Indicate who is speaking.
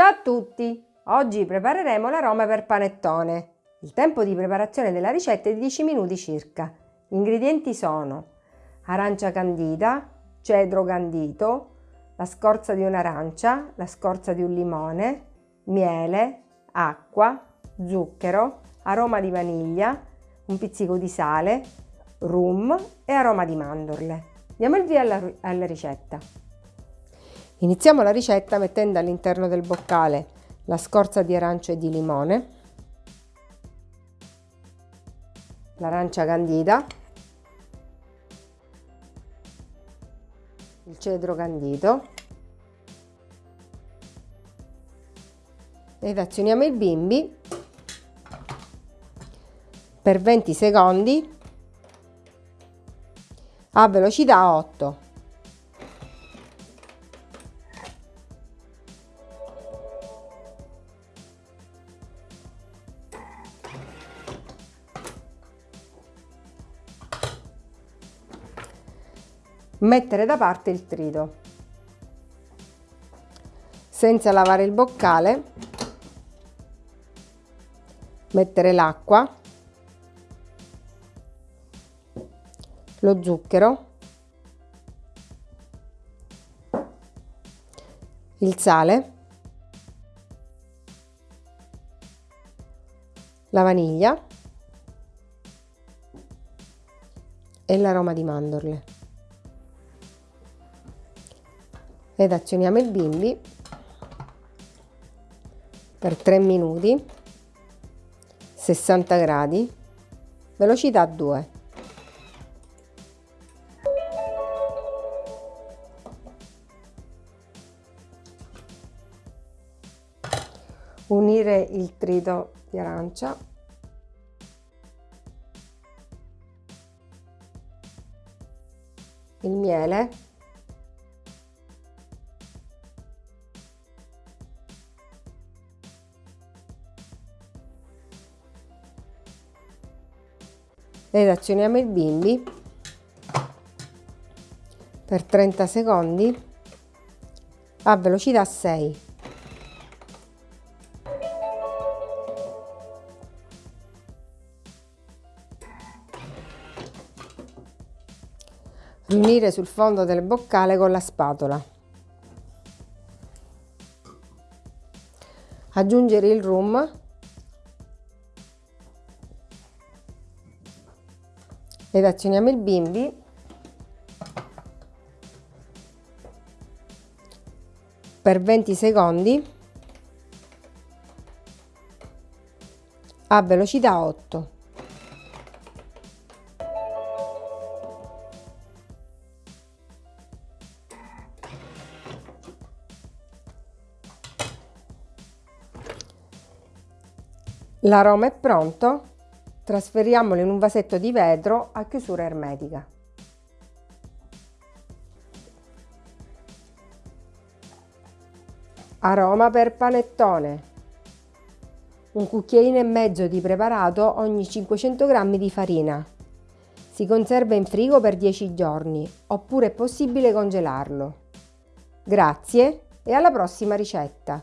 Speaker 1: Ciao a tutti! Oggi prepareremo l'aroma per panettone. Il tempo di preparazione della ricetta è di 10 minuti circa. Gli ingredienti sono arancia candita, cedro candito, la scorza di un'arancia, la scorza di un limone, miele, acqua, zucchero, aroma di vaniglia, un pizzico di sale, rum e aroma di mandorle. Diamo il via alla, alla ricetta. Iniziamo la ricetta mettendo all'interno del boccale la scorza di arancia e di limone, l'arancia candita, il cedro candito ed azioniamo il bimbi per 20 secondi a velocità 8. Mettere da parte il trito. Senza lavare il boccale, mettere l'acqua lo zucchero, il sale, la vaniglia e l'aroma di mandorle. Ed azioniamo il bimbi per 3 minuti, 60 gradi, velocità 2. unire il trito di arancia il miele ed azioniamo il bimbi per 30 secondi a velocità 6 riunire sul fondo del boccale con la spatola. Aggiungere il rum ed azioniamo il bimbi. Per 20 secondi. A velocità 8. L'aroma è pronto, trasferiamolo in un vasetto di vetro a chiusura ermetica. Aroma per panettone. Un cucchiaino e mezzo di preparato ogni 500 g di farina. Si conserva in frigo per 10 giorni, oppure è possibile congelarlo. Grazie e alla prossima ricetta!